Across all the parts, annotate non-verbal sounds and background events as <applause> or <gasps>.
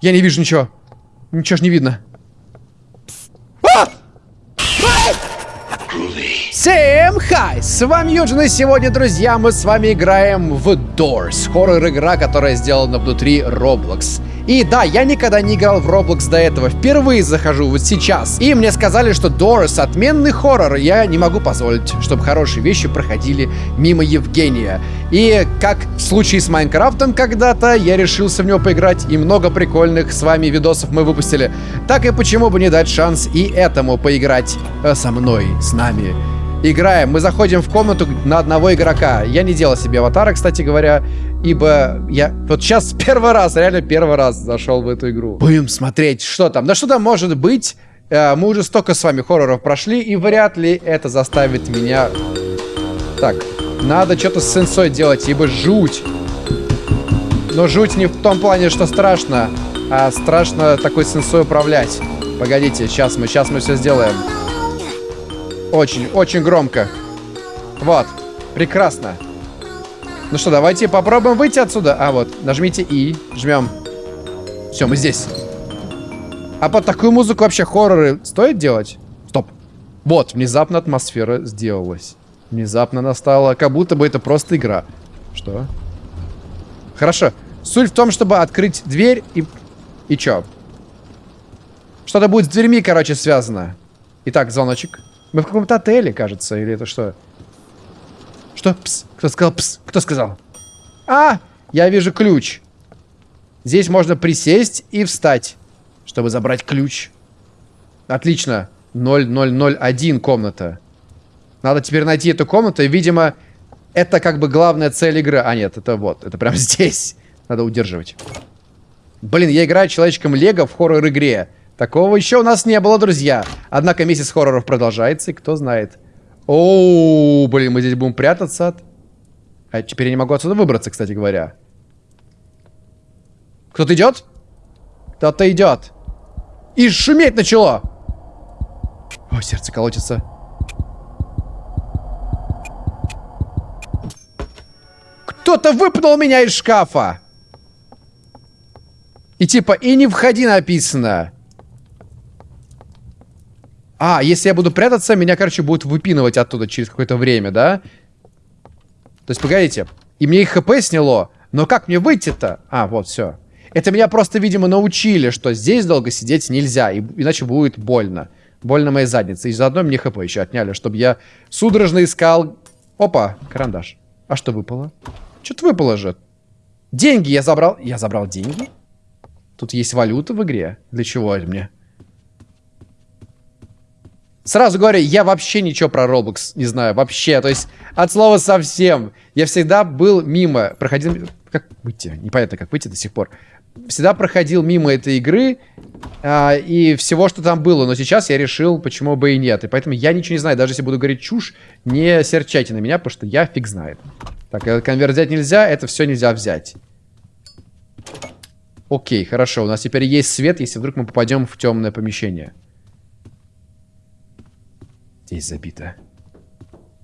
Я не вижу ничего. Ничего ж не видно. А! Всем хай! С вами Юджин, и сегодня, друзья, мы с вами играем в Doors, хоррор-игра, которая сделана внутри Roblox. И да, я никогда не играл в Roblox до этого, впервые захожу вот сейчас. И мне сказали, что Doors отменный хоррор, я не могу позволить, чтобы хорошие вещи проходили мимо Евгения. И как в случае с Майнкрафтом когда-то, я решился в него поиграть, и много прикольных с вами видосов мы выпустили. Так и почему бы не дать шанс и этому поиграть э, со мной, с нами. Играем. Мы заходим в комнату на одного игрока. Я не делал себе аватара, кстати говоря, ибо я вот сейчас первый раз, реально первый раз зашел в эту игру. Будем смотреть, что там. Да что там может быть? Э, мы уже столько с вами хорроров прошли, и вряд ли это заставит меня... Так, надо что-то с сенсой делать, ибо жуть. Но жуть не в том плане, что страшно, а страшно такой сенсой управлять. Погодите, сейчас мы, сейчас мы все сделаем. Очень, очень громко. Вот. Прекрасно. Ну что, давайте попробуем выйти отсюда. А, вот. Нажмите И. Жмем. Все, мы здесь. А под такую музыку вообще хорроры стоит делать? Стоп. Вот, внезапно атмосфера сделалась. Внезапно настала, как будто бы это просто игра. Что? Хорошо. Суть в том, чтобы открыть дверь и... И чё? Что-то будет с дверьми, короче, связано. Итак, звоночек. Мы в каком-то отеле, кажется, или это что? Что? Пс. Кто сказал пс? Кто сказал? А, я вижу ключ. Здесь можно присесть и встать, чтобы забрать ключ. Отлично. 0001 комната. Надо теперь найти эту комнату, и, видимо, это как бы главная цель игры. А, нет, это вот, это прямо <laughs> здесь. Надо удерживать. Блин, я играю человечком Лего в хоррор-игре. Такого еще у нас не было, друзья. Однако месяц хорроров продолжается, и кто знает. Оу, блин, мы здесь будем прятаться от... А теперь я не могу отсюда выбраться, кстати говоря. Кто-то идет? Кто-то идет. И шуметь начало. О, сердце колотится. Кто-то выпнул меня из шкафа. И типа, и не входи написано. А, если я буду прятаться, меня, короче, будут выпинывать оттуда через какое-то время, да? То есть, погодите. И мне их хп сняло. Но как мне выйти-то? А, вот, все. Это меня просто, видимо, научили, что здесь долго сидеть нельзя, и, иначе будет больно. Больно моей заднице. И заодно мне хп еще отняли, чтобы я судорожно искал... Опа, карандаш. А что выпало? Что-то выпало же. Деньги я забрал. Я забрал деньги? Тут есть валюта в игре. Для чего это мне? Сразу говорю, я вообще ничего про Roblox не знаю. Вообще. То есть, от слова совсем. Я всегда был мимо. Проходил... Как выйти? Непонятно, как выйти до сих пор. Всегда проходил мимо этой игры. А, и всего, что там было. Но сейчас я решил, почему бы и нет. И поэтому я ничего не знаю. Даже если буду говорить чушь, не серчайте на меня, потому что я фиг знает. Так, этот конверт взять нельзя. Это все нельзя взять. Окей, хорошо. У нас теперь есть свет, если вдруг мы попадем в темное помещение. Здесь забито.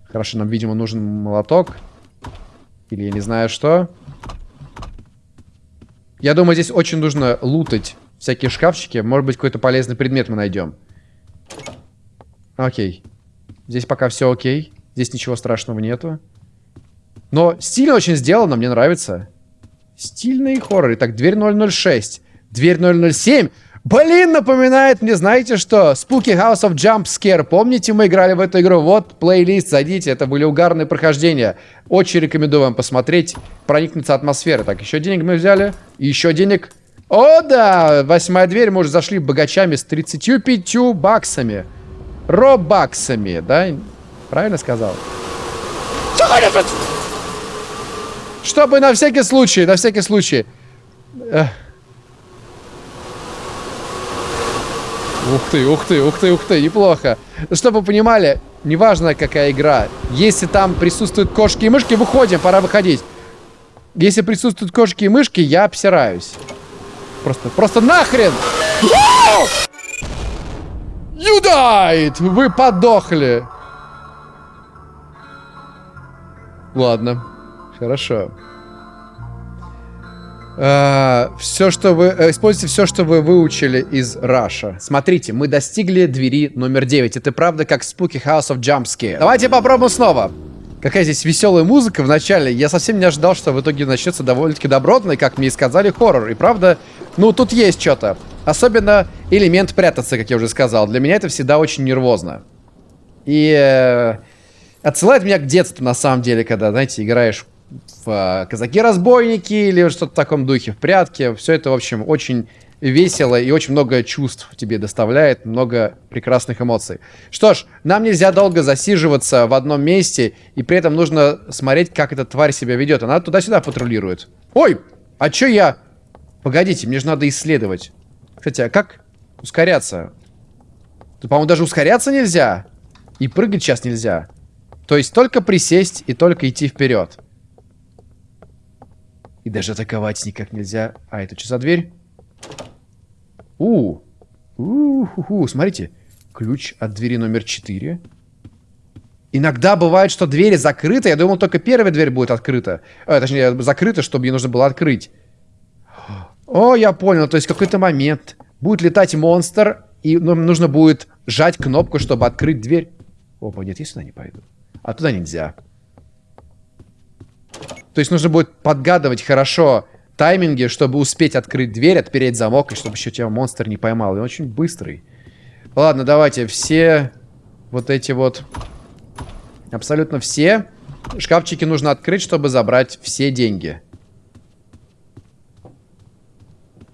Хорошо, нам, видимо, нужен молоток. Или я не знаю что. Я думаю, здесь очень нужно лутать всякие шкафчики. Может быть, какой-то полезный предмет мы найдем. Окей. Здесь пока все окей. Здесь ничего страшного нету. Но стильно очень сделано, мне нравится. Стильный хоррор. Итак, дверь 006. Дверь 007. Блин, напоминает мне, знаете что? Spooky House of Jump Scare. Помните, мы играли в эту игру? Вот, плейлист, зайдите. Это были угарные прохождения. Очень рекомендую вам посмотреть, проникнуться атмосферой. Так, еще денег мы взяли. еще денег. О, да! Восьмая дверь. Мы уже зашли богачами с 35 баксами. Робаксами, да? Правильно сказал? Чтобы на всякий случай, на всякий случай. Ух ты, ух ты, ух ты, ух ты, неплохо. Чтобы вы понимали, неважно какая игра, если там присутствуют кошки и мышки, выходим, пора выходить. Если присутствуют кошки и мышки, я обсираюсь. Просто, просто нахрен! You died! Вы подохли. Ладно, хорошо. Э, все, что вы... Э, используйте все, что вы выучили из Раша. Смотрите, мы достигли двери номер 9. Это правда как Spooky House of Jumpscare. Давайте попробуем снова. Какая здесь веселая музыка в начале. Я совсем не ожидал, что в итоге начнется довольно-таки добротный, как мне и сказали, хоррор. И правда, ну тут есть что-то. Особенно элемент прятаться, как я уже сказал. Для меня это всегда очень нервозно. И э, отсылает меня к детству, на самом деле, когда, знаете, играешь в э, казаки-разбойники или что-то в таком духе, в прятки. Все это, в общем, очень весело и очень много чувств тебе доставляет, много прекрасных эмоций. Что ж, нам нельзя долго засиживаться в одном месте, и при этом нужно смотреть, как эта тварь себя ведет. Она туда-сюда патрулирует. Ой, а чё я... Погодите, мне же надо исследовать. Кстати, а как ускоряться? Тут, по-моему, даже ускоряться нельзя. И прыгать сейчас нельзя. То есть только присесть и только идти вперед. И даже атаковать никак нельзя. А это что за дверь? У, у, ху -ху. смотрите, ключ от двери номер 4. Иногда бывает, что двери закрыты. Я думал, только первая дверь будет открыта. А, точнее, закрыта, чтобы ее нужно было открыть. О, я понял. То есть, какой-то момент будет летать монстр, и нам нужно будет сжать кнопку, чтобы открыть дверь. Опа, нет, я сюда не пойду. А туда нельзя. То есть нужно будет подгадывать хорошо тайминге, чтобы успеть открыть дверь, отпереть замок, и чтобы еще тебя монстр не поймал. И он очень быстрый. Ладно, давайте все вот эти вот... Абсолютно все шкафчики нужно открыть, чтобы забрать все деньги.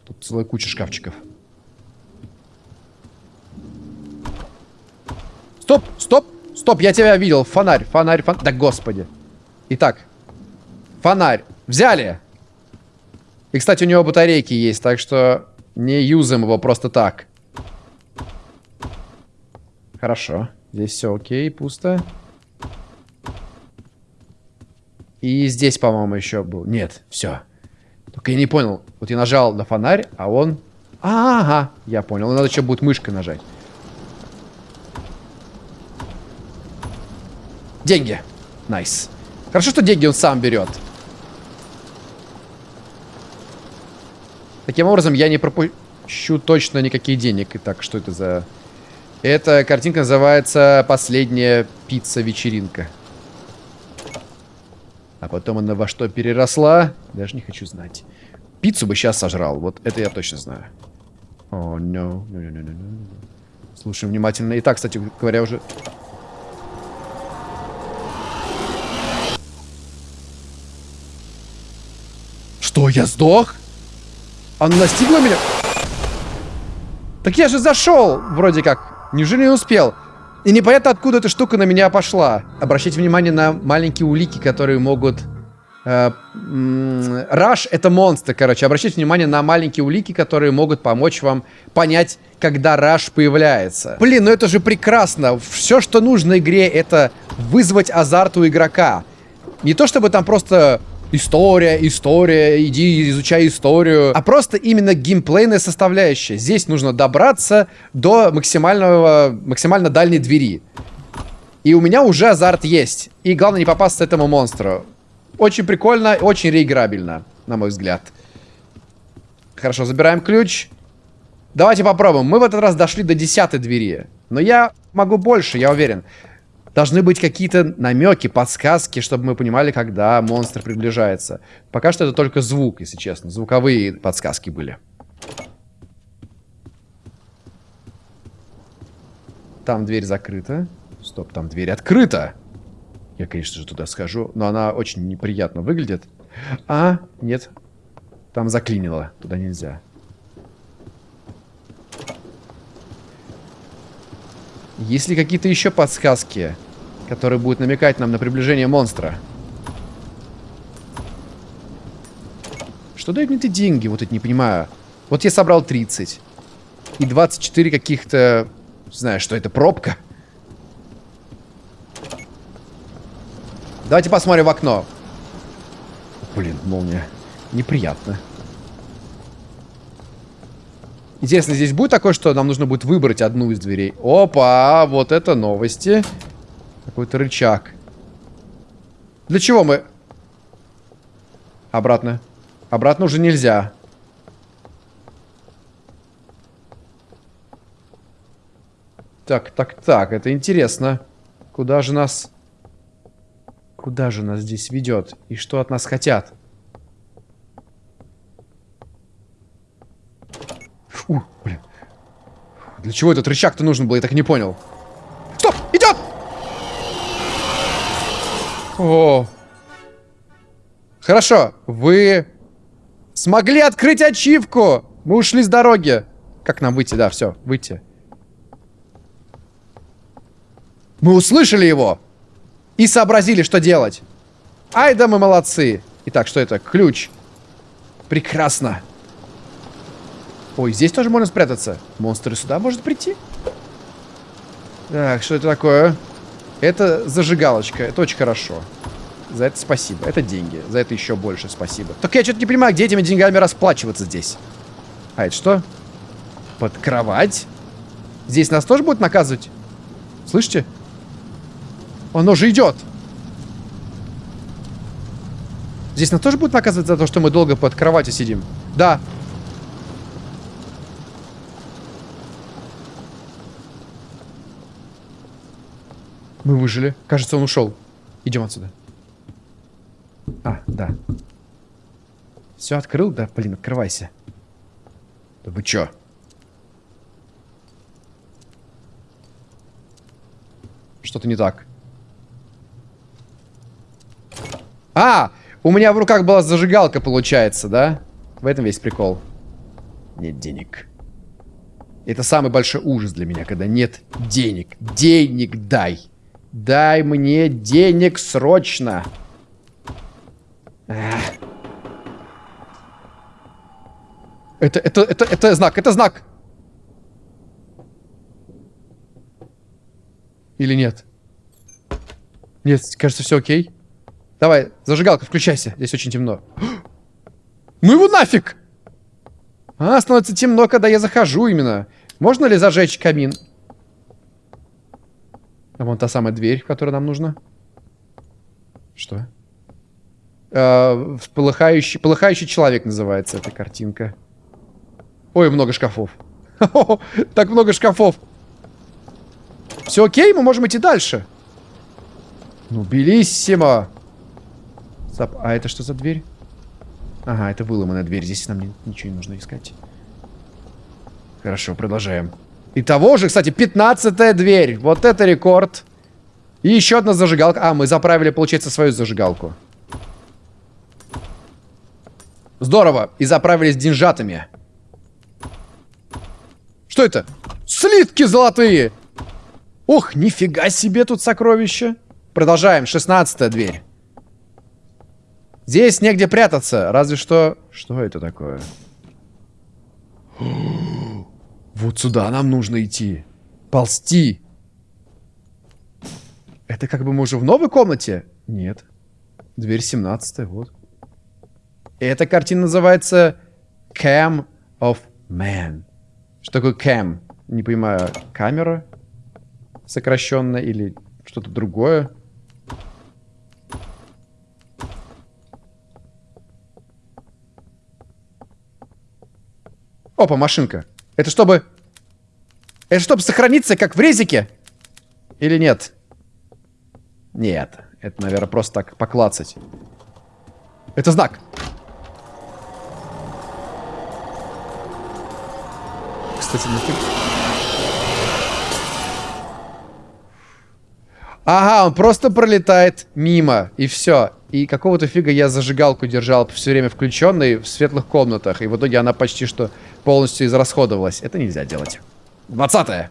Тут целая куча шкафчиков. Стоп, стоп, стоп, я тебя видел. Фонарь, фонарь, фонарь. Да господи. Итак, фонарь. Взяли. И, кстати, у него батарейки есть, так что не юзаем его просто так. Хорошо. Здесь все окей, пусто. И здесь, по-моему, еще был. Нет, все. Только я не понял. Вот я нажал на фонарь, а он... Ага, я понял. Надо еще будет мышкой нажать. Деньги. Nice. Хорошо, что деньги он сам берет. Таким образом, я не пропущу точно никаких денег. Итак, что это за... Эта картинка называется «Последняя пицца-вечеринка». А потом она во что переросла? Даже не хочу знать. Пиццу бы сейчас сожрал. Вот это я точно знаю. О, oh, no. No, no, no, no. Слушаем внимательно. Итак, кстати говоря, уже... Что, я сдох? Она настигла меня? Так я же зашел, вроде как. Неужели не успел? И непонятно, откуда эта штука на меня пошла. Обращайте внимание на маленькие улики, которые могут... Э, Раш — это монстр, короче. Обращайте внимание на маленькие улики, которые могут помочь вам понять, когда Раш появляется. Блин, ну это же прекрасно. Все, что нужно игре, это вызвать азарт у игрока. Не то, чтобы там просто История, история, иди изучай историю. А просто именно геймплейная составляющая. Здесь нужно добраться до максимального, максимально дальней двери. И у меня уже азарт есть. И главное не попасться этому монстру. Очень прикольно, очень реиграбельно, на мой взгляд. Хорошо, забираем ключ. Давайте попробуем. Мы в этот раз дошли до десятой двери. Но я могу больше, я уверен. Должны быть какие-то намеки, подсказки, чтобы мы понимали, когда монстр приближается. Пока что это только звук, если честно. Звуковые подсказки были. Там дверь закрыта. Стоп, там дверь открыта. Я, конечно же, туда схожу, но она очень неприятно выглядит. А, нет. Там заклинило. Туда нельзя. Есть ли какие-то еще подсказки, которые будут намекать нам на приближение монстра? Что дают мне эти деньги? Вот это не понимаю. Вот я собрал 30. И 24 каких-то... Знаю, что это пробка. Давайте посмотрим в окно. Блин, молния. Неприятно. Интересно, здесь будет такое, что нам нужно будет выбрать одну из дверей? Опа, вот это новости. Какой-то рычаг. Для чего мы... Обратно. Обратно уже нельзя. Так, так, так, это интересно. Куда же нас... Куда же нас здесь ведет? И что от нас хотят? Фу, блин. Для чего этот рычаг-то нужен был? Я так не понял. Стоп! Идет! О! Хорошо, вы смогли открыть ачивку! Мы ушли с дороги. Как нам выйти? Да, все, выйти. Мы услышали его и сообразили, что делать. Ай да мы молодцы. Итак, что это? Ключ. Прекрасно. Ой, здесь тоже можно спрятаться. Монстры сюда может прийти? Так, что это такое? Это зажигалочка. Это очень хорошо. За это спасибо. Это деньги. За это еще больше спасибо. Только я что-то не понимаю, где этими деньгами расплачиваться здесь. А это что? Под кровать? Здесь нас тоже будут наказывать? Слышите? Оно же идет. Здесь нас тоже будут наказывать за то, что мы долго под кроватью сидим? Да. Мы выжили. Кажется, он ушел. Идем отсюда. А, да. Все открыл? Да, блин, открывайся. Да вы чё? Что-то не так. А, у меня в руках была зажигалка, получается, да? В этом весь прикол. Нет денег. Это самый большой ужас для меня, когда нет денег. Денег дай. Дай мне денег срочно. Это, это, это, это знак, это знак. Или нет? Нет, кажется, все окей. Давай, зажигалка, включайся. Здесь очень темно. <gasps> Ну его нафиг! А, становится темно, когда я захожу именно. Можно ли зажечь камин? А вон та самая дверь, которая нам нужна. Что? Э, полыхающий, полыхающий человек называется эта картинка. Ой, много шкафов. <laughs> Так много шкафов. Все окей, мы можем идти дальше. Ну, белиссимо. А это что за дверь? Ага, это выломанная дверь. Здесь нам ничего не нужно искать. Хорошо, продолжаем. И того же, кстати, 15 дверь. Вот это рекорд. И еще одна зажигалка. А, мы заправили, получается, свою зажигалку. Здорово. И заправились деньжатами. Что это? Слитки золотые! Ох, нифига себе тут сокровища. Продолжаем. 16 дверь. Здесь негде прятаться. Разве что... Что это такое? Вот сюда нам нужно идти. Ползти. Это как бы мы уже в новой комнате? Нет. Дверь 17 вот. Эта картина называется Cam of Man. Что такое cam? Не понимаю, камера сокращенная или что-то другое? Опа, машинка. Это чтобы... Это чтобы сохраниться, как в резике? Или нет? Нет. Это, наверное, просто так поклацать. Это знак. Кстати, нафиг... Ага, он просто пролетает мимо, и все. И какого-то фига я зажигалку держал все время включенной в светлых комнатах. И в итоге она почти что полностью израсходовалась. Это нельзя делать. 20 -е.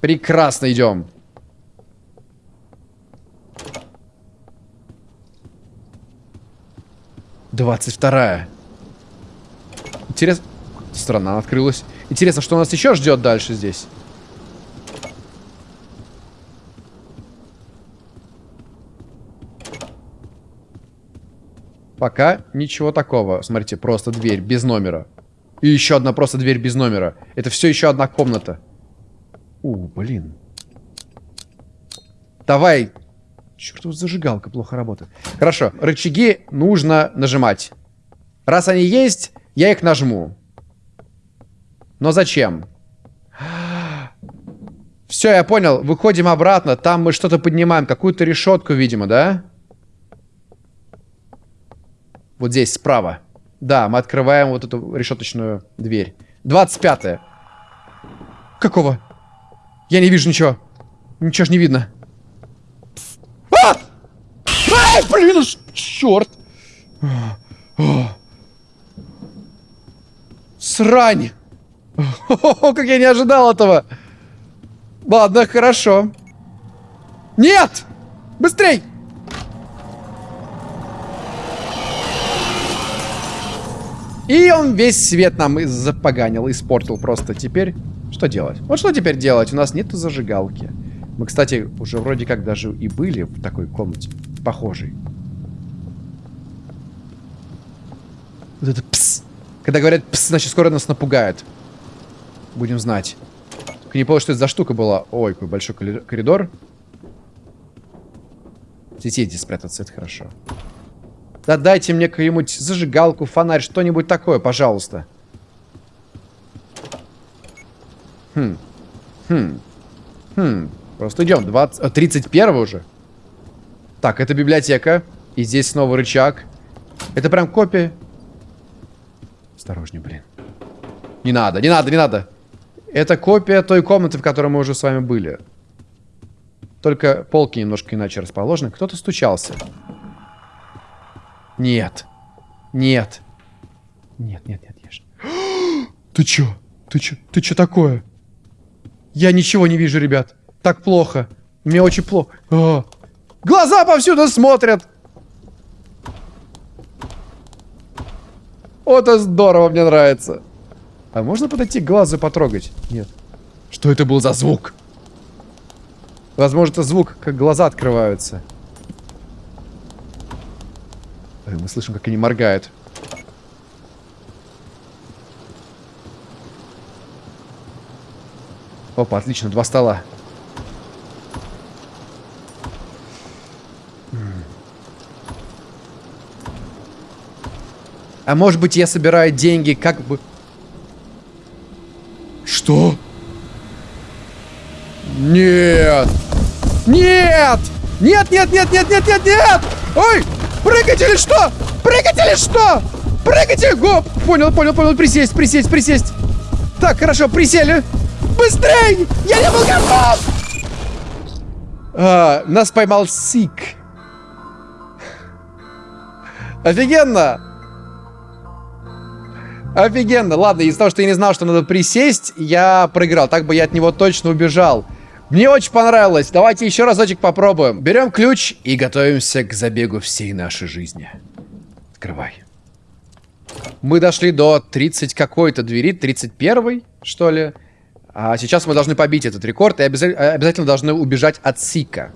Прекрасно идем. Двадцать вторая. Интересно. Страна открылась. Интересно, что нас еще ждет дальше здесь? Пока ничего такого. Смотрите, просто дверь без номера. И еще одна просто дверь без номера. Это все еще одна комната. У, блин. Давай. Черт, вот зажигалка плохо работает. Хорошо, рычаги нужно нажимать. Раз они есть, я их нажму. Но зачем? Все, я понял. Выходим обратно. Там мы что-то поднимаем. Какую-то решетку, видимо, да? Вот здесь, справа. Да, мы открываем вот эту решеточную дверь. 25 -е. Какого? Я не вижу ничего. Ничего ж не видно. А! Ай, блин, черт! Срань! О, как я не ожидал этого! Ладно, хорошо. Нет! Быстрей! И он весь свет нам запоганил, испортил просто. Теперь что делать? Вот что теперь делать? У нас нету зажигалки. Мы, кстати, уже вроде как даже и были в такой комнате. Похожей. Вот это пс. Когда говорят пс, значит скоро нас напугают. Будем знать. Только не понял, что это за штука была. Ой, какой большой коридор. Здесь спрятаться, это хорошо. Да дайте мне какую-нибудь зажигалку, фонарь, что-нибудь такое, пожалуйста. Хм. Хм. Хм. Просто идем. 20... 31 уже. Так, это библиотека. И здесь снова рычаг. Это прям копия. Осторожней, блин. Не надо, не надо, не надо. Это копия той комнаты, в которой мы уже с вами были. Только полки немножко иначе расположены. Кто-то стучался. Нет. Нет. Нет, нет, нет, ешь. <gasps> Ты чё? Ты чё? Ты чё такое? Я ничего не вижу, ребят. Так плохо. Мне очень плохо. А. Глаза повсюду смотрят. Вот это здорово, мне нравится. А можно подойти к глазу потрогать? Нет. Что это был за звук? Возможно, это звук, как глаза открываются. Мы слышим, как они моргают. Опа, отлично, два стола. А может быть, я собираю деньги, как бы... Что? Нет! Нет! Нет, нет, нет, нет, нет, нет, нет! Ой! Прыгать или что? Прыгать или что? Прыгайте! Гоп! Понял, понял, понял. Присесть, присесть, присесть. Так, хорошо, присели. Быстрей! Я не был готов! А, нас поймал Сик. Офигенно! Офигенно. Ладно, из-за того, что я не знал, что надо присесть, я проиграл. Так бы я от него точно убежал. Мне очень понравилось. Давайте еще разочек попробуем. Берем ключ и готовимся к забегу всей нашей жизни. Открывай. Мы дошли до 30 какой-то двери, 31 что ли. А сейчас мы должны побить этот рекорд и обязательно, обязательно должны убежать от Сика.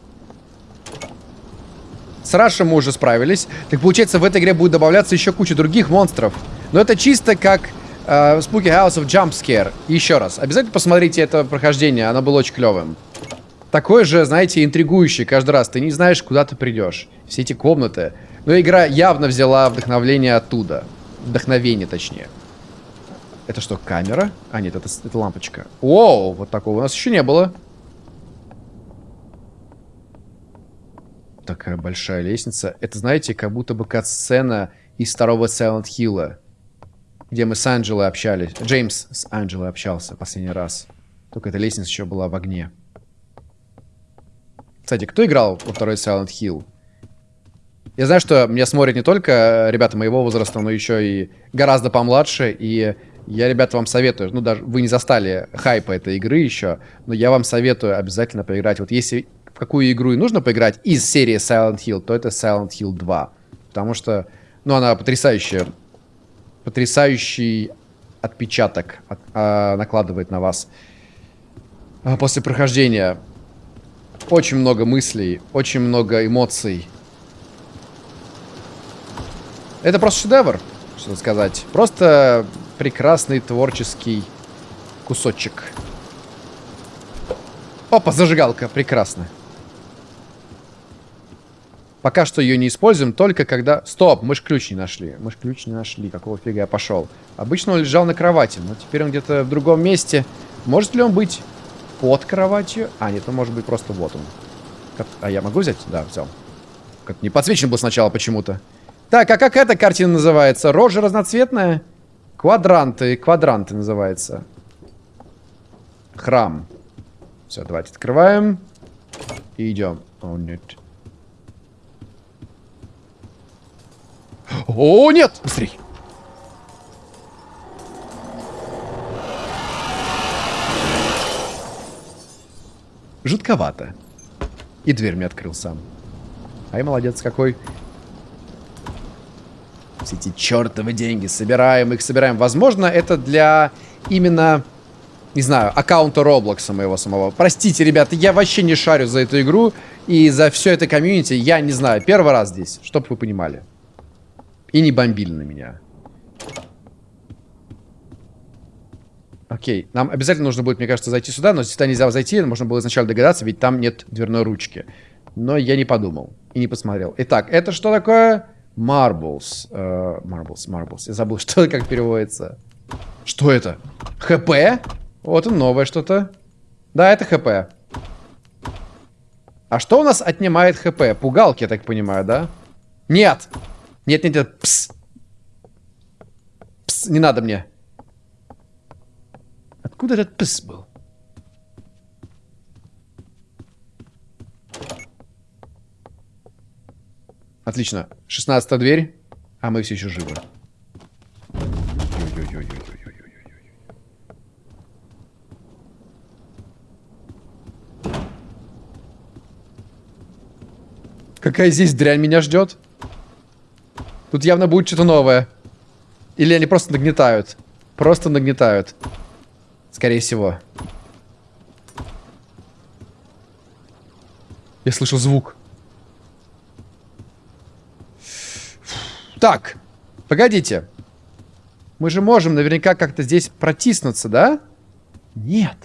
С Рашем мы уже справились. Так получается, в этой игре будет добавляться еще куча других монстров. Но это чисто как Uh, Spooky House of Jumpscare. Еще раз. Обязательно посмотрите это прохождение. Оно было очень клевым. Такое же, знаете, интригующее каждый раз. Ты не знаешь, куда ты придешь. Все эти комнаты. Но игра явно взяла вдохновление оттуда. Вдохновение, точнее. Это что, камера? А, нет, это, это лампочка. О, вот такого у нас еще не было. Такая большая лестница. Это, знаете, как будто бы кат-сцена из второго Silent Hill где мы с Анджелой общались. Джеймс с Анджелой общался последний раз. Только эта лестница еще была в огне. Кстати, кто играл во второй Silent Hill? Я знаю, что меня смотрят не только ребята моего возраста, но еще и гораздо помладше. И я, ребята, вам советую. Ну, даже вы не застали хайпа этой игры еще, но я вам советую обязательно поиграть. Вот если в какую игру и нужно поиграть из серии Silent Hill, то это Silent Hill 2. Потому что, ну, она потрясающая потрясающий отпечаток от, а, накладывает на вас а, после прохождения. Очень много мыслей, очень много эмоций. Это просто шедевр, что сказать. Просто прекрасный творческий кусочек. Опа, зажигалка, прекрасно. Пока что ее не используем, только когда... Стоп, мы ж ключ не нашли. Мы ж ключ не нашли. Какого фига я пошел? Обычно он лежал на кровати, но теперь он где-то в другом месте. Может ли он быть под кроватью? А, нет, он может быть просто вот он. А я могу взять? Да, взял. Как не подсвечен был сначала почему-то. Так, а как эта картина называется? Рожа разноцветная? Квадранты. Квадранты называется. Храм. Все, давайте открываем. И идем. О, нет. О, нет! Быстрей! Жутковато. И дверь мне открыл сам. Ай, молодец какой. Все эти чертовы деньги. Собираем их, собираем. Возможно, это для именно, не знаю, аккаунта Роблокса моего самого. Простите, ребята, я вообще не шарю за эту игру. И за все это комьюнити, я не знаю, первый раз здесь, чтобы вы понимали. И не бомбили на меня. Окей, нам обязательно нужно будет, мне кажется, зайти сюда, но сюда нельзя зайти, можно было изначально догадаться, ведь там нет дверной ручки. Но я не подумал и не посмотрел. Итак, это что такое? Marbles. Uh, marbles, marbles. Я забыл, <laughs> что как переводится. Что это? ХП? Вот и новое что-то. Да, это ХП. А что у нас отнимает ХП? Пугалки, я так понимаю, да? Нет! Нет, нет, нет. Пс. Пс, не надо мне. Откуда этот пс был? Отлично. 16 дверь. А мы все еще живы. Какая здесь дрянь меня ждет? Тут явно будет что-то новое. Или они просто нагнетают. Просто нагнетают. Скорее всего. Я слышу звук. Так, погодите. Мы же можем наверняка как-то здесь протиснуться, да? Нет.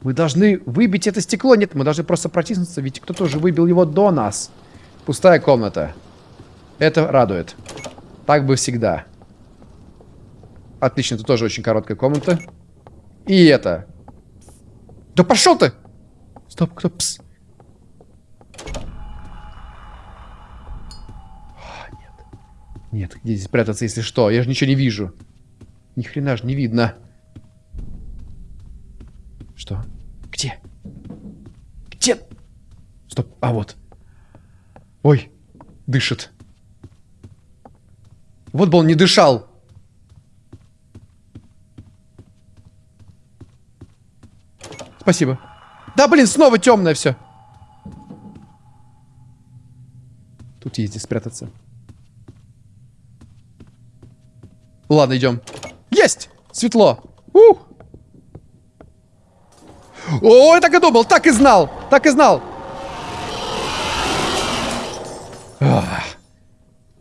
Мы должны выбить это стекло. Нет, мы должны просто протиснуться, ведь кто-то уже выбил его до нас. Пустая комната. Это радует. Так бы всегда. Отлично, тут тоже очень короткая комната. И это. Да пошел ты! Стоп, кто пс? А, нет. Нет, где здесь прятаться, если что? Я же ничего не вижу. Ни хрена же не видно. Что? Где? Где? Стоп, а вот. Ой, дышит. Вот бы он не дышал. Спасибо. Да, блин, снова темное все. Тут есть где спрятаться. Ладно, идем. Есть! Светло. Ух! О, я так и думал, так и знал, так и знал. Ах,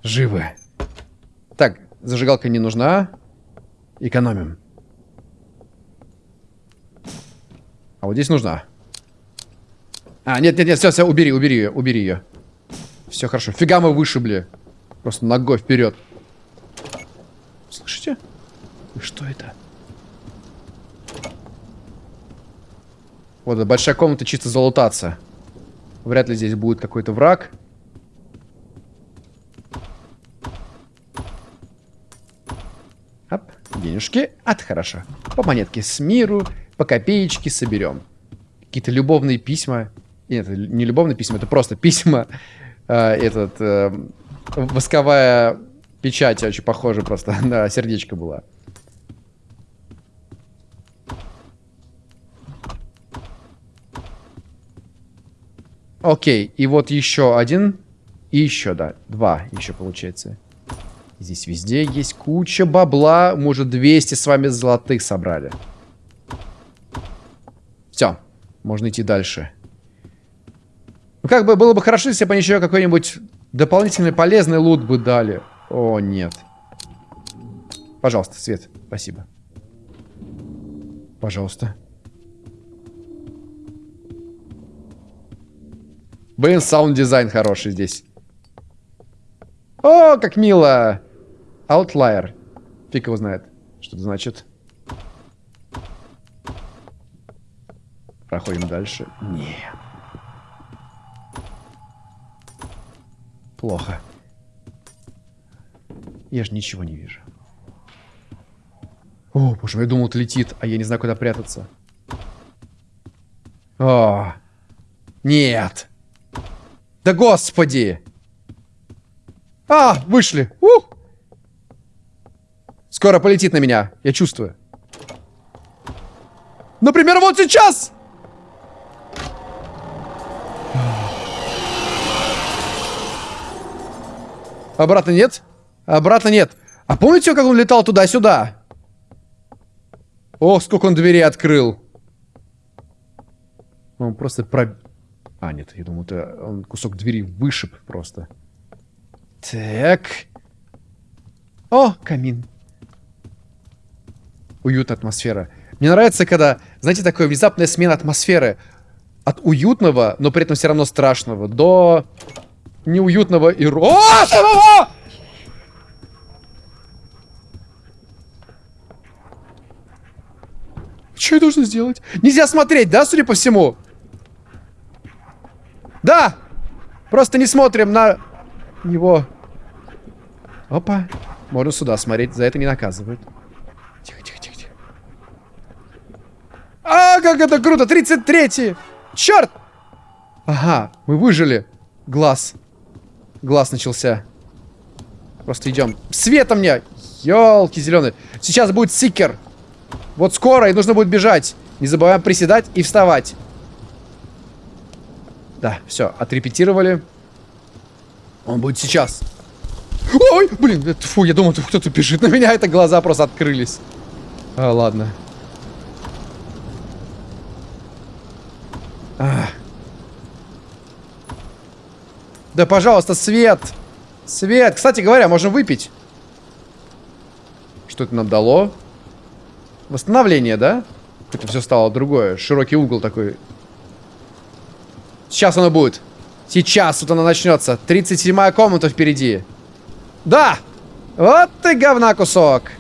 живы. Так, зажигалка не нужна. Экономим. А вот здесь нужна. А, нет, нет, нет, все, все, убери, убери ее, убери ее. Все хорошо. Фига мы вышибли. Просто ногой вперед. Слышите? Что это? Вот, большая комната чисто залутаться. Вряд ли здесь будет какой-то враг. Оп, денежки. От хорошо. По монетке с миру по копеечке соберем. Какие-то любовные письма. Нет, не любовные письма, это просто письма. Э, этот, э, восковая печать очень похожа просто <laughs> на сердечко была. Окей, и вот еще один. И еще, да, два еще получается. Здесь везде есть куча бабла. Мы уже 200 с вами золотых собрали. Все, можно идти дальше. Ну, как бы было бы хорошо, если бы они еще какой-нибудь дополнительный полезный лут бы дали. О, нет. Пожалуйста, Свет, спасибо. Пожалуйста. Блин, саунд-дизайн хороший здесь. О, как мило! Outlier. Фиг его знает, что это значит. Проходим дальше. Нет. Плохо. Я же ничего не вижу. О, боже мой, я думал, это летит, а я не знаю, куда прятаться. О, нет. Да господи. А, вышли. Ух. Скоро полетит на меня, я чувствую. Например, вот сейчас. Обратно нет? Обратно нет. А помните, как он летал туда-сюда? Ох, сколько он дверей открыл. Он просто про... А, нет, я думал, это он кусок двери вышиб просто. Так. О, камин. Уютная атмосфера. Мне нравится, когда, знаете, такая внезапная смена атмосферы. От уютного, но при этом все равно страшного, до неуютного и... О! Что я должен сделать? Нельзя смотреть, да, судя по всему? Да! Просто не смотрим на него. Опа. Можно сюда смотреть, за это не наказывают. Тихо, тихо, тихо, тихо. А, как это круто! 33-й! Черт! Ага, мы выжили. Глаз. Глаз начался. Просто идем. Света мне! Елки зеленые. Сейчас будет сикер. Вот скоро, и нужно будет бежать. Не забываем приседать и вставать. Да, все, отрепетировали. Он будет сейчас. Ой, блин, это, фу, я думал, кто-то бежит на меня, это глаза просто открылись. А, ладно. А. Да, пожалуйста, свет. Свет. Кстати говоря, можно выпить. Что это нам дало? Восстановление, да? Это все стало другое. Широкий угол такой. Сейчас оно будет. Сейчас вот оно начнется. 37-я комната впереди. Да! Вот ты говна кусок.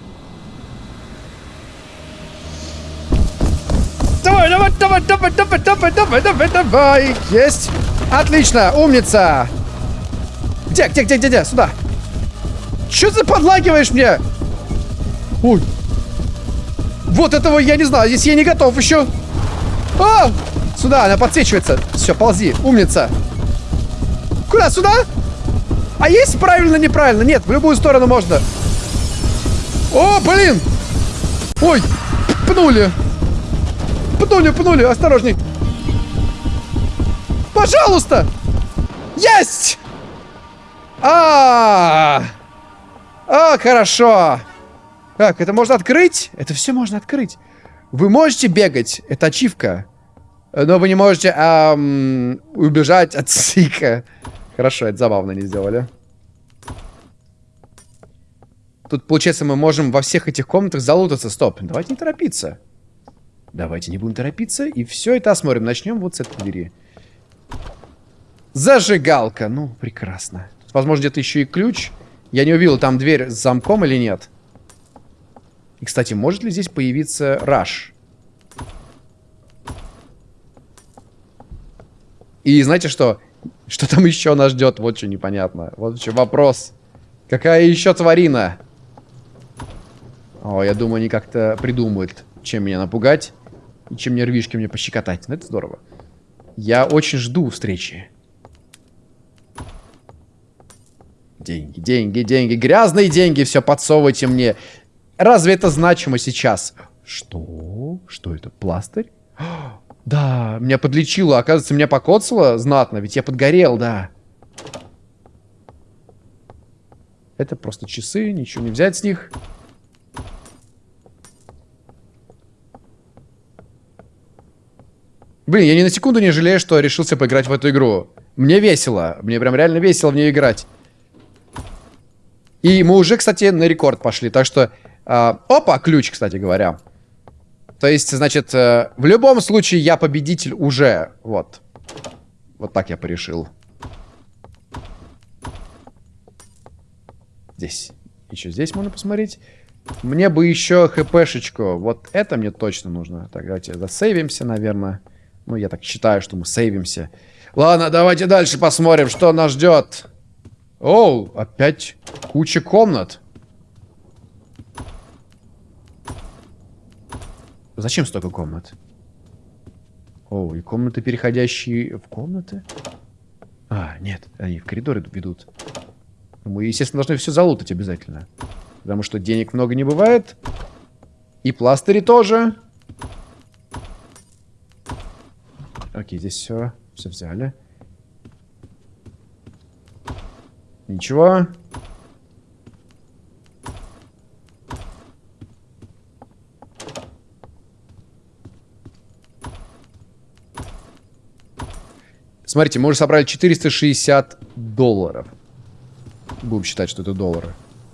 давай, давай, давай, давай, давай, давай, давай. Есть. Отлично, умница. Где, где, где, где, где? Сюда. Че ты подлагиваешь мне? Ой. Вот этого я не знаю. Здесь я не готов еще. А! Сюда, она подсвечивается. Все, ползи. Умница. Куда? Сюда? А есть правильно, неправильно? Нет, в любую сторону можно. О, блин! Ой, пнули. Пнули, пнули, осторожней. Пожалуйста! Есть! А, -а, хорошо. Как, это можно открыть? Это все можно открыть. Вы можете бегать, это ачивка. Но вы не можете эм, убежать от Сика. Хорошо, это забавно не сделали. Тут, получается, мы можем во всех этих комнатах залутаться. Стоп, давайте не торопиться. Давайте не будем торопиться. И все это осмотрим. Начнем вот с этой двери. Зажигалка. Ну, прекрасно. Тут, возможно, где-то еще и ключ. Я не увидел, там дверь с замком или нет. И, кстати, может ли здесь появиться Раш? И знаете что? Что там еще нас ждет? Вот что непонятно. Вот что вопрос. Какая еще тварина? О, я думаю, они как-то придумают, чем меня напугать. И чем нервишки мне пощекотать. Ну, это здорово. Я очень жду встречи. Деньги, деньги, деньги. Грязные деньги все подсовывайте мне. Разве это значимо сейчас? Что? Что это? Пластырь? <gasps> Да, меня подлечило. Оказывается, меня покоцало знатно, ведь я подгорел, да. Это просто часы, ничего не взять с них. Блин, я ни на секунду не жалею, что решился поиграть в эту игру. Мне весело. Мне прям реально весело в нее играть. И мы уже, кстати, на рекорд пошли. Так что Uh, опа, ключ, кстати говоря. То есть, значит, uh, в любом случае я победитель уже. Вот. Вот так я порешил. здесь. Еще здесь можно посмотреть. Мне бы еще хпшечку. Вот это мне точно нужно. Так, давайте засейвимся, наверное. Ну, я так считаю, что мы сейвимся. Ладно, давайте дальше посмотрим, что нас ждет. Оу, опять куча комнат. Зачем столько комнат? О, и комнаты, переходящие в комнаты? А, нет, они в коридоры ведут. Мы, естественно, должны все залутать обязательно. Потому что денег много не бывает. И пластыри тоже. Окей, здесь все. Все взяли. Ничего. Смотрите, мы уже собрали 460 долларов. Будем считать, что это доллары.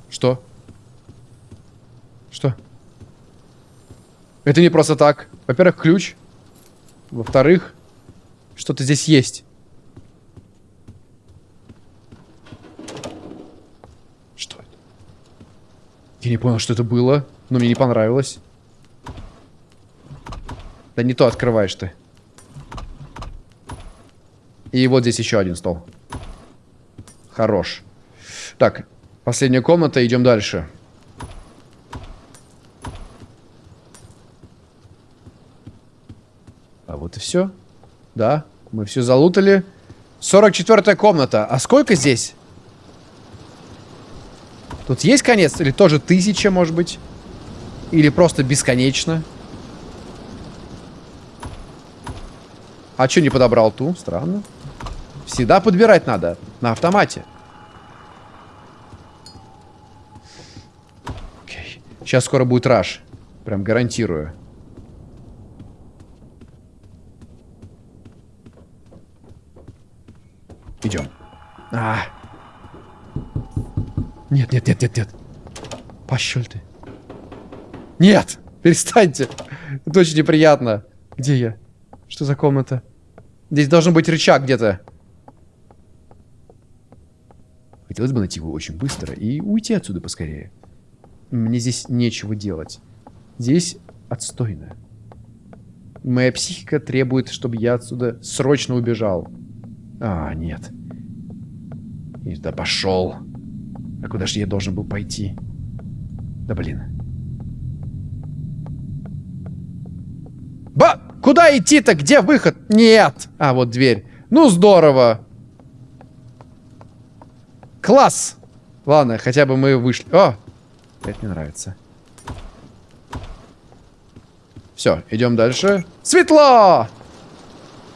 Что? Что? Это не просто так. Во-первых, ключ. Во-вторых, что-то здесь есть. Что это? Я не понял, что это было, но мне не понравилось. Да не то открываешь ты. И вот здесь еще один стол. Хорош. Так, последняя комната, идем дальше. А вот и все. Да, мы все залутали. 44 комната. А сколько здесь? Тут есть конец? Или тоже тысяча, может быть? Или просто бесконечно? А что не подобрал ту? Странно. Всегда подбирать надо. На автомате. Окей. Сейчас скоро будет раш. Прям гарантирую. Идем. А. Нет, нет, нет, нет, нет. Пощель ты. Нет! Перестаньте. Это очень неприятно. Где я? Что за комната? Здесь должен быть рычаг где-то. Хотелось бы найти его очень быстро и уйти отсюда поскорее. Мне здесь нечего делать. Здесь отстойно. Моя психика требует, чтобы я отсюда срочно убежал. А, нет. Да пошел. А куда же я должен был пойти? Да блин. Ба! Куда идти-то? Где выход? Нет! А, вот дверь. Ну, здорово. Класс! Ладно, хотя бы мы вышли. О! Это мне нравится. Все, идем дальше. Светло!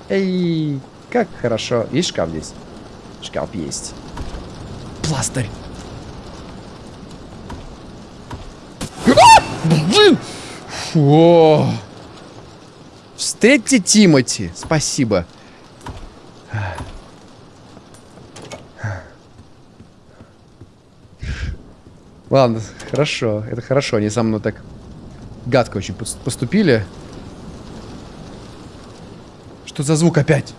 Эй, как хорошо. Есть шкаф здесь? Шкаф есть. Пластырь. А! Блин! Фу. Встретьте Тимати. Спасибо. Ладно, хорошо. Это хорошо. Они со мной так гадко очень поступили. Что за звук опять?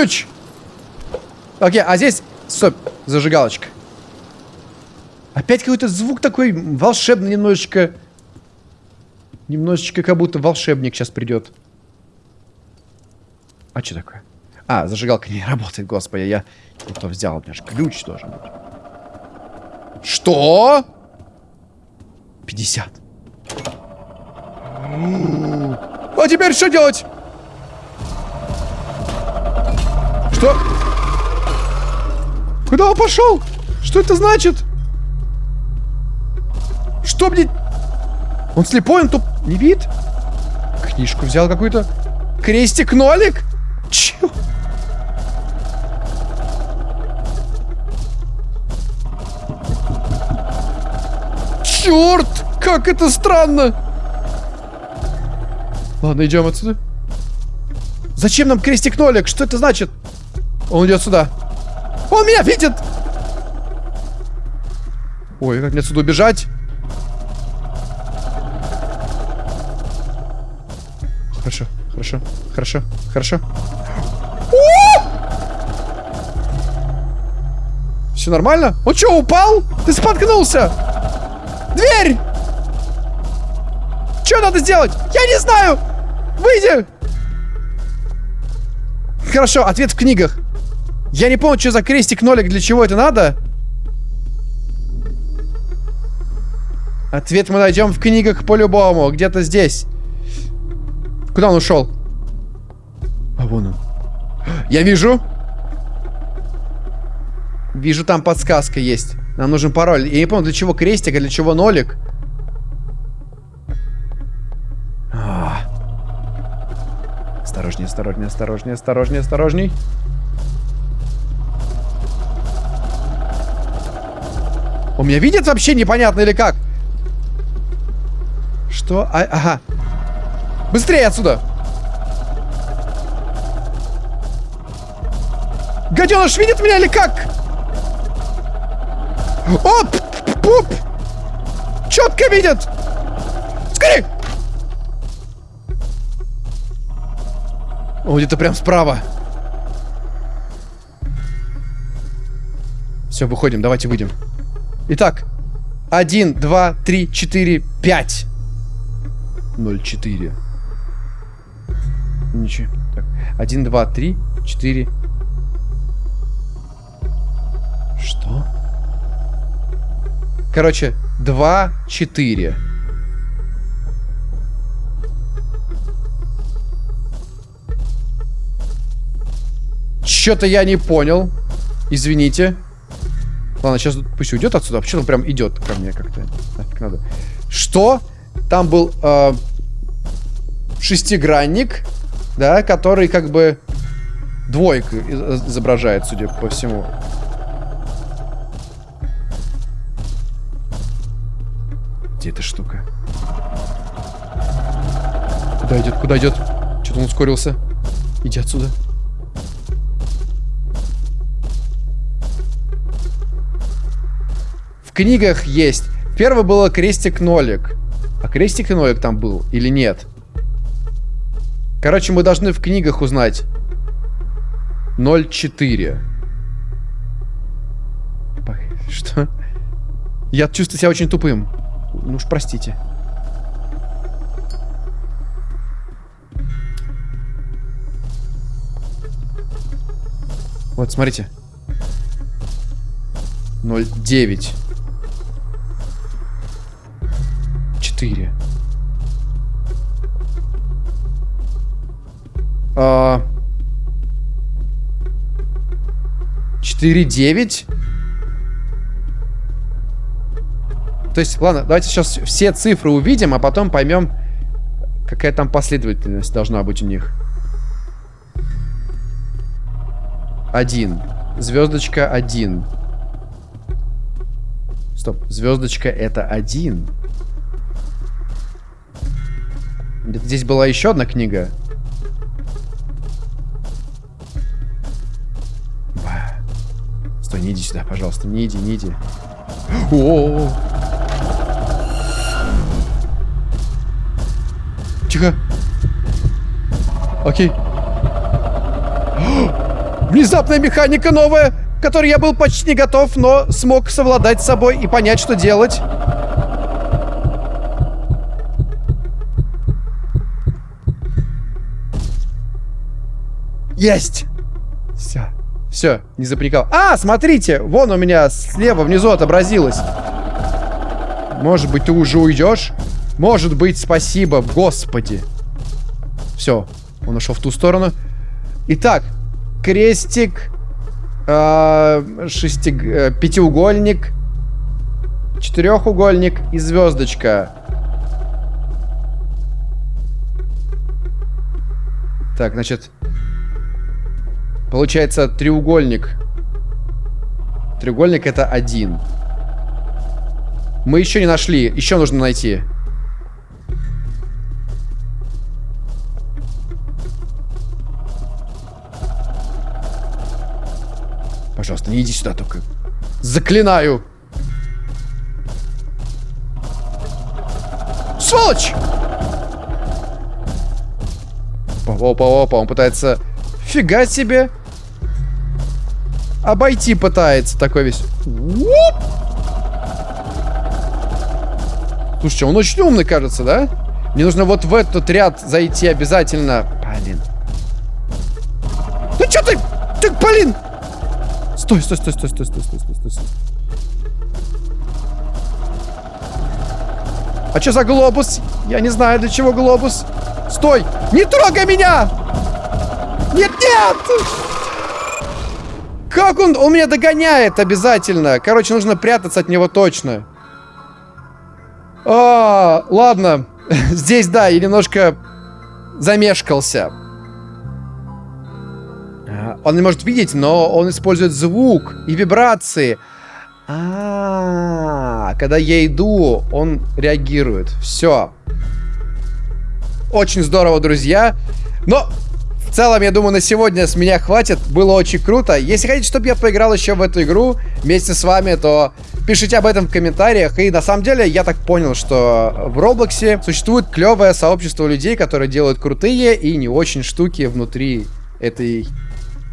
Ключ! Окей, а здесь... Стоп, зажигалочка. Опять какой-то звук такой волшебный немножечко. Немножечко как будто волшебник сейчас придет. А что такое? А, зажигалка не работает, господи, я не то взял, у меня же ключ должен быть. Что? 50. А теперь что делать? Куда он пошел? Что это значит? Что мне... Он слепой, он тут не видит? Книжку взял какую-то. Крестик-нолик? Чего? Черт! Как это странно! Ладно, идем отсюда. Зачем нам крестик-нолик? Что это значит? Он идет сюда. Он меня видит! Ой, как мне отсюда убежать? Хорошо, хорошо, хорошо, хорошо. Все нормально? Он что, упал? Ты споткнулся! Дверь! Что надо сделать? Я не знаю! Выйди! Хорошо, ответ в книгах. Я не помню, что за крестик-нолик, для чего это надо. Ответ мы найдем в книгах по-любому. Где-то здесь. Куда он ушел? А вон он. Я вижу. Вижу, там подсказка есть. Нам нужен пароль. Я не помню, для чего крестик, а для чего нолик. А. Осторожнее, осторожнее, осторожнее, осторожнее, осторожней. Он меня видит вообще непонятно или как? Что? А, ага. Быстрее отсюда! Гаденыш видит меня или как? Оп! Пуп! Четко видит! Скорей! Он где-то прям справа. Все, выходим, давайте выйдем. Итак, один, два, три, четыре, пять. Ноль, четыре. Ничего. Так. Один, два, три, четыре. Что? Короче, два, четыре. Что-то я не понял. Извините. Ладно, сейчас пусть уйдет отсюда. А почему он прям идет ко мне как-то? Нафиг надо. Что? Там был э, шестигранник, да, который как бы двойку изображает, судя по всему. Где эта штука? Куда идет? Куда идет? Что-то он ускорился. Иди отсюда. Книгах есть. Первое было крестик-нолик. А крестик нолик там был или нет? Короче, мы должны в книгах узнать. 0,4. Что? Я чувствую себя очень тупым. Ну уж простите. Вот, смотрите. 0,9. 4. А... 4, 9. То есть, ладно, давайте сейчас все цифры увидим, а потом поймем, какая там последовательность должна быть у них. Один. Звездочка один. Стоп, звездочка это один. Здесь была еще одна книга. Стой, не иди сюда, пожалуйста. Не иди, не иди. О -о -о. Тихо. Окей. <gasps> Внезапная механика новая, которой я был почти не готов, но смог совладать с собой и понять, что делать. Есть! Все. Все, не запрекал. А, смотрите! Вон у меня слева внизу отобразилось. Может быть, ты уже уйдешь? Может быть, спасибо, господи. Все, он ушел в ту сторону. Итак, крестик, э, шестиг, э, пятиугольник, четырехугольник и звездочка. Так, значит, Получается треугольник. Треугольник это один. Мы еще не нашли. Еще нужно найти. Пожалуйста, не иди сюда только. Заклинаю. Сволочь! Опа, опа, опа. Он пытается... Фига себе. Обойти пытается такой весь. Уоп! Слушайте, он очень умный, кажется, да? Мне нужно вот в этот ряд зайти обязательно. Блин. Ну что ты? Ты, блин! Стой, стой, стой, стой, стой, стой, стой, стой, стой. А что за глобус? Я не знаю, для чего глобус. Стой! Не трогай меня! Нет, нет! Как он? Он меня догоняет обязательно. Короче, нужно прятаться от него точно. А, ладно. <laughs> Здесь, да, я немножко замешкался. А, он не может видеть, но он использует звук и вибрации. А, когда я иду, он реагирует. Все. Очень здорово, друзья. Но в целом, я думаю, на сегодня с меня хватит. Было очень круто. Если хотите, чтобы я поиграл еще в эту игру вместе с вами, то пишите об этом в комментариях. И на самом деле, я так понял, что в Роблоксе существует клевое сообщество людей, которые делают крутые и не очень штуки внутри этой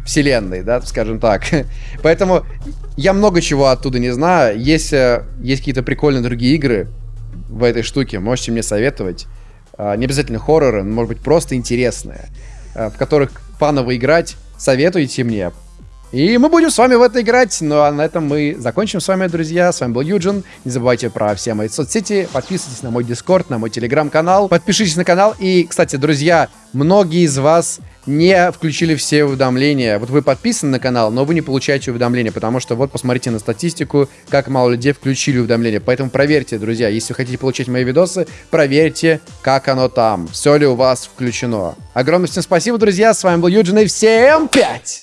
вселенной, да, скажем так. <laughs> Поэтому я много чего оттуда не знаю. Если есть какие-то прикольные другие игры в этой штуке, можете мне советовать. А, не обязательно хорроры, может быть, просто интересные, в которых фаново играть, советуйте мне. И мы будем с вами в это играть. Ну а на этом мы закончим с вами, друзья. С вами был Юджин. Не забывайте про все мои соцсети. Подписывайтесь на мой дискорд, на мой телеграм-канал. Подпишитесь на канал. И, кстати, друзья, многие из вас не включили все уведомления. Вот вы подписаны на канал, но вы не получаете уведомления, потому что вот посмотрите на статистику, как мало людей включили уведомления. Поэтому проверьте, друзья, если вы хотите получить мои видосы, проверьте, как оно там, все ли у вас включено. Огромное всем спасибо, друзья, с вами был Юджин, и всем пять!